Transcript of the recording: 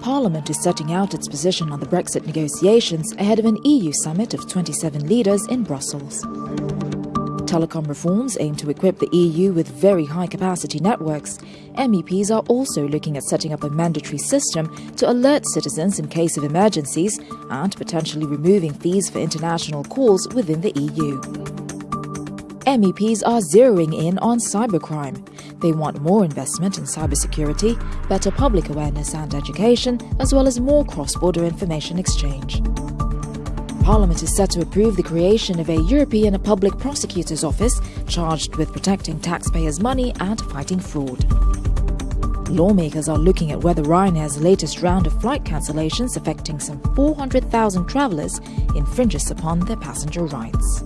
Parliament is setting out its position on the Brexit negotiations ahead of an EU summit of 27 leaders in Brussels. Telecom reforms aim to equip the EU with very high capacity networks. MEPs are also looking at setting up a mandatory system to alert citizens in case of emergencies and potentially removing fees for international calls within the EU. MEPs are zeroing in on cybercrime. They want more investment in cybersecurity, better public awareness and education, as well as more cross border information exchange. Parliament is set to approve the creation of a European Public Prosecutor's Office charged with protecting taxpayers' money and fighting fraud. Lawmakers are looking at whether Ryanair's latest round of flight cancellations affecting some 400,000 travellers infringes upon their passenger rights.